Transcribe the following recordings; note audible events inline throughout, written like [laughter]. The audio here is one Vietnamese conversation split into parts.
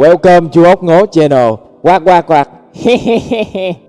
Welcome chú ốc ngố channel. Quạt quạt quạt. [laughs]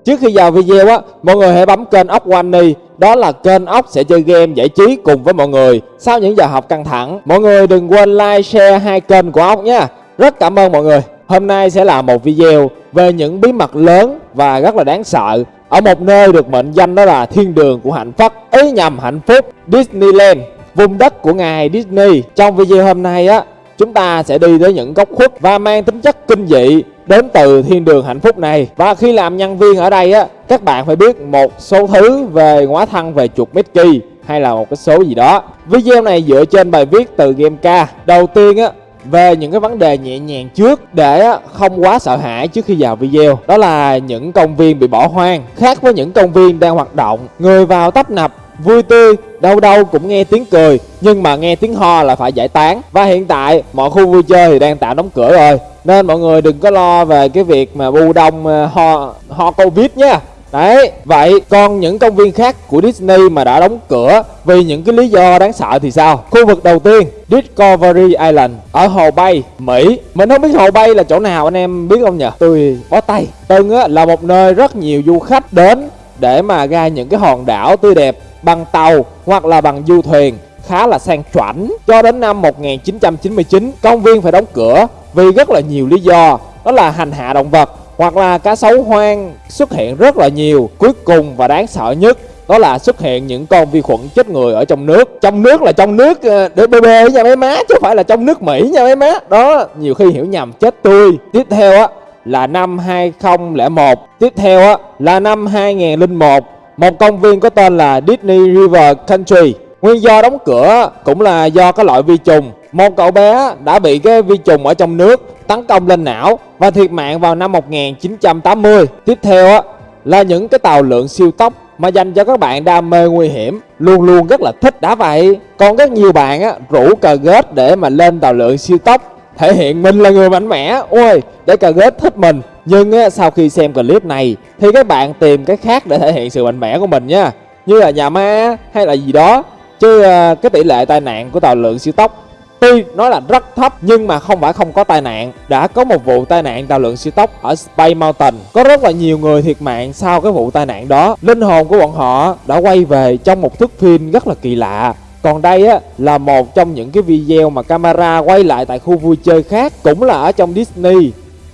Trước khi vào video á, Mọi người hãy bấm kênh ốc Wani Đó là kênh ốc sẽ chơi game giải trí cùng với mọi người. Sau những giờ học căng thẳng, Mọi người đừng quên like, share hai kênh của ốc nha. Rất cảm ơn mọi người. Hôm nay sẽ là một video về những bí mật lớn và rất là đáng sợ Ở một nơi được mệnh danh đó là thiên đường của hạnh phúc, Ý nhầm hạnh phúc, Disneyland, Vùng đất của ngài Disney. Trong video hôm nay á chúng ta sẽ đi tới những góc khuất và mang tính chất kinh dị đến từ thiên đường hạnh phúc này. Và khi làm nhân viên ở đây á, các bạn phải biết một số thứ về hóa thân về chuột Mickey hay là một cái số gì đó. Video này dựa trên bài viết từ game ca đầu tiên á, về những cái vấn đề nhẹ nhàng trước để không quá sợ hãi trước khi vào video. Đó là những công viên bị bỏ hoang. Khác với những công viên đang hoạt động, người vào tấp nập vui tươi đâu đâu cũng nghe tiếng cười nhưng mà nghe tiếng ho là phải giải tán và hiện tại mọi khu vui chơi thì đang tạm đóng cửa rồi nên mọi người đừng có lo về cái việc mà bu đông ờ, ho ho covid nha. Đấy, vậy còn những công viên khác của Disney mà đã đóng cửa vì những cái lý do đáng sợ thì sao? Khu vực đầu tiên, Discovery Island ở Hồ Bay, Mỹ. Mình không biết Hồ Bay là chỗ nào anh em biết không nhỉ? Tôi bó tay. Từng á, là một nơi rất nhiều du khách đến để mà ra những cái hòn đảo tươi đẹp bằng tàu hoặc là bằng du thuyền khá là sang chảnh. Cho đến năm 1999 công viên phải đóng cửa vì rất là nhiều lý do. Đó là hành hạ động vật hoặc là cá sấu hoang xuất hiện rất là nhiều, cuối cùng và đáng sợ nhất, đó là xuất hiện những con vi khuẩn chết người ở trong nước. Trong nước là trong nước ờ, để bê bê nha mấy má, chứ không phải là trong nước mỹ nha mấy má. Đó, nhiều khi hiểu nhầm, chết tươi. Tiếp theo á, là năm 2001 tiếp theo á, là năm 2001 một công viên có tên là Disney River Country. Nguyên do đóng cửa cũng là do cái loại vi trùng. Một cậu bé đã bị cái vi trùng ở trong nước tấn công lên não và thiệt mạng vào năm 1980. Tiếp theo là những cái tàu lượng siêu tốc mà dành cho các bạn đam mê nguy hiểm luôn luôn rất là thích đã vậy còn rất nhiều bạn á, rủ cờ ghét để mà lên tàu lượng siêu tốc thể hiện mình là người mạnh mẽ ôi, để cờ ghét thích mình nhưng á, sau khi xem clip này thì các bạn tìm cái khác để thể hiện sự mạnh mẽ của mình nha. Như là nhà ma hay là gì đó. Chứ ờ, cái tỷ lệ tai nạn của tàu lượng siêu tốc tuy nói là rất thấp nhưng mà không phải không có tai nạn. Đã có một vụ tai nạn tàu lượng siêu tốc ở Space Mountain. Có rất là nhiều người thiệt mạng sau cái vụ tai nạn đó. Linh hồn của bọn họ đã quay về trong một thước phim rất là kỳ lạ. Còn đây á là một trong những cái video mà camera quay lại tại khu vui chơi khác cũng là ở trong Disney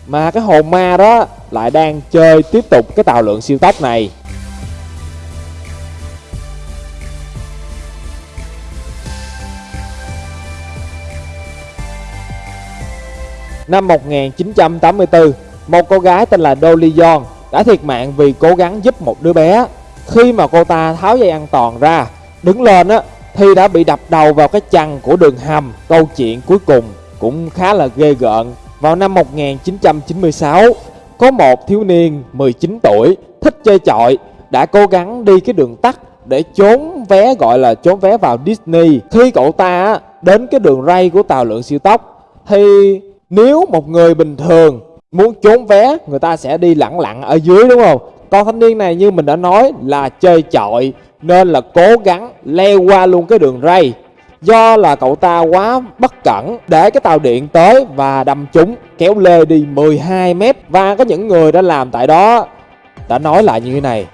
mà cái hồn ma đó lại đang chơi tiếp tục cái tàu lượng siêu tốc này Năm 1984, một cô gái tên là Dolly Young đã thiệt mạng vì cố gắng giúp một đứa bé. Khi mà cô ta tháo dây an toàn ra, đứng lên á thì đã bị đập đầu vào cái chăn của đường hầm. Câu chuyện cuối cùng cũng khá là ghê gợn vào năm 1996, có một thiếu niên 19 tuổi thích chơi chọi đã cố gắng đi cái đường tắt để trốn vé gọi là trốn vé vào Disney. Khi cậu ta đến cái đường ray của tàu lượng siêu tốc thì nếu một người bình thường muốn trốn vé người ta sẽ đi lặng lặng ở dưới đúng không? Còn thanh niên này như mình đã nói là chơi chọi nên là cố gắng leo qua luôn cái đường ray Do là cậu ta quá bất cẩn để cái tàu điện tới và đâm chúng kéo lê đi 12 mét. Và có những người đã làm tại đó đã nói lại như thế này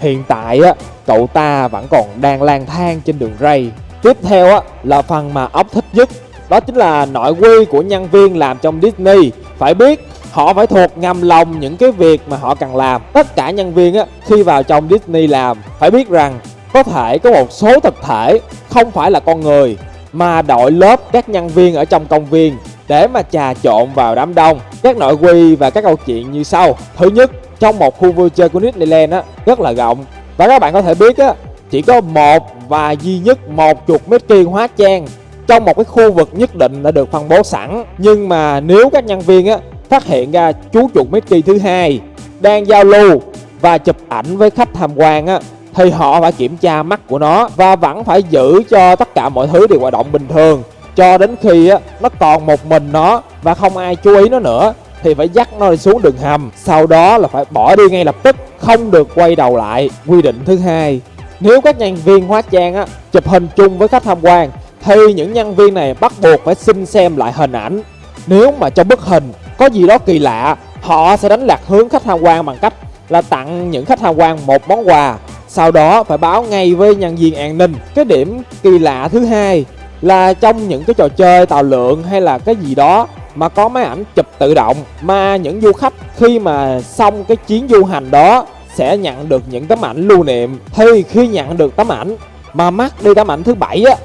Hiện tại á, cậu ta vẫn còn đang lang thang trên đường ray. Tiếp theo á, là phần mà ốc thích nhất Đó chính là nội quy của nhân viên làm trong Disney. Phải biết họ phải thuộc ngầm lòng những cái việc mà họ cần làm. Tất cả nhân viên á, khi vào trong Disney làm Phải biết rằng có thể có một số thực thể không phải là con người, mà đội lớp các nhân viên ở trong công viên để mà trà trộn vào đám đông. Các nội quy và các câu chuyện như sau. Thứ nhất, trong một khu vui chơi của Disneyland á, rất là rộng. Và các bạn có thể biết á, chỉ có một và duy nhất một chuột Mickey hóa trang trong một cái khu vực nhất định đã được phân bố sẵn. Nhưng mà nếu các nhân viên á, phát hiện ra chú chuột Mickey thứ hai đang giao lưu và chụp ảnh với khách tham quan á thì họ phải kiểm tra mắt của nó và vẫn phải giữ cho tất cả mọi thứ đều hoạt động bình thường. Cho đến khi á, nó còn một mình nó và không ai chú ý nó nữa thì phải dắt nó xuống đường hầm. Sau đó là phải bỏ đi ngay lập tức không được quay đầu lại. Quy định thứ hai nếu các nhân viên hóa trang á, chụp hình chung với khách tham quan thì những nhân viên này bắt buộc phải xin xem lại hình ảnh. Nếu mà trong bức hình có gì đó kỳ lạ, họ sẽ đánh lạc hướng khách tham quan bằng cách là tặng những khách tham quan một món quà. Sau đó phải báo ngay với nhân viên an ninh. Cái điểm kỳ lạ thứ hai là trong những cái trò chơi tàu lượng hay là cái gì đó mà có máy ảnh chụp tự động, mà những du khách khi mà xong cái chuyến du hành đó sẽ nhận được những tấm ảnh lưu niệm thì khi nhận được tấm ảnh mà mắc đi tấm ảnh thứ bảy á,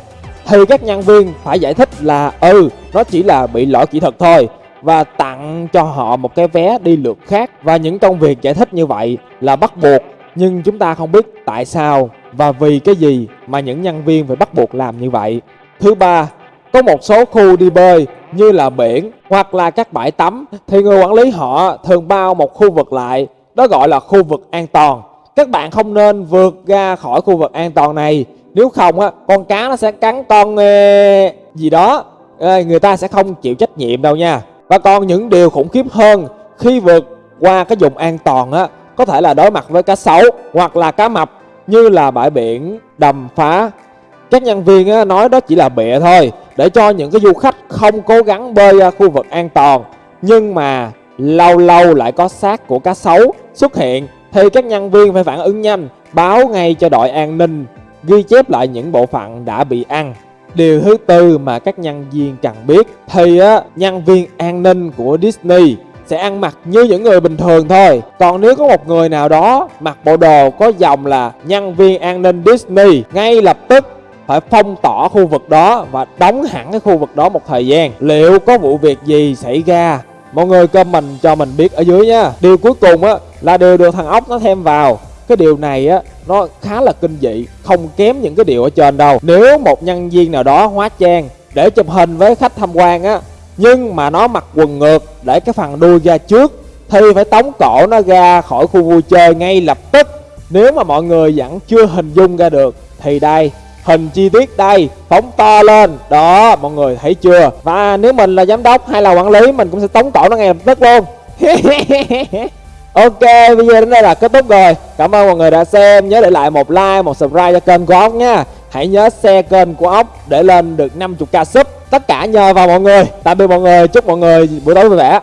thì các nhân viên phải giải thích là ừ nó chỉ là bị lỗi kỹ thuật thôi và tặng cho họ một cái vé đi lượt khác và những công việc giải thích như vậy là bắt buộc nhưng chúng ta không biết tại sao và vì cái gì mà những nhân viên phải bắt buộc làm như vậy. Thứ ba, có một số khu đi bơi như là biển hoặc là các bãi tắm. Thì người quản lý họ thường bao một khu vực lại, đó gọi là khu vực an toàn. Các bạn không nên vượt ra khỏi khu vực an toàn này. Nếu không á, con cá nó sẽ cắn con ờ, gì đó. Ờ, người ta sẽ không chịu trách nhiệm đâu nha. Và còn những điều khủng khiếp hơn, khi vượt qua cái vùng an toàn á có thể là đối mặt với cá sấu hoặc là cá mập, như là bãi biển đầm phá. Các nhân viên nói đó chỉ là bịa thôi, để cho những cái du khách không cố gắng bơi ra khu vực an toàn. Nhưng mà lâu lâu lại có xác của cá sấu xuất hiện, thì các nhân viên phải phản ứng nhanh, báo ngay cho đội an ninh, ghi chép lại những bộ phận đã bị ăn. Điều thứ tư mà các nhân viên cần biết, thì á, nhân viên an ninh của Disney sẽ ăn mặc như những người bình thường thôi. Còn nếu có một người nào đó mặc bộ đồ có dòng là nhân viên an ninh Disney, ngay lập tức phải phong tỏa khu vực đó và đóng hẳn cái khu vực đó một thời gian. Liệu có vụ việc gì xảy ra? Mọi người comment cho mình biết ở dưới nha điều cuối cùng á, là điều được thằng ốc nó thêm vào. Cái điều này á, nó khá là kinh dị, không kém những cái điều ở trên đâu. Nếu một nhân viên nào đó hóa trang để chụp hình với khách tham quan á nhưng mà nó mặc quần ngược để cái phần đuôi ra trước thì phải tống cổ nó ra khỏi khu vui chơi ngay lập tức. Nếu mà mọi người vẫn chưa hình dung ra được thì đây hình chi tiết đây phóng to lên. Đó mọi người thấy chưa? Và nếu mình là giám đốc hay là quản lý mình cũng sẽ tống cổ nó ngay lập tức luôn. [laughs] Ok, video đến đây là kết thúc rồi. Cảm ơn mọi người đã xem. Nhớ để lại một like, một subscribe cho kênh của ốc nha. Hãy nhớ share kênh của ốc để lên được 50k sub. Tất cả nhờ vào mọi người. Tạm biệt mọi người, chúc mọi người buổi tối vui vẻ.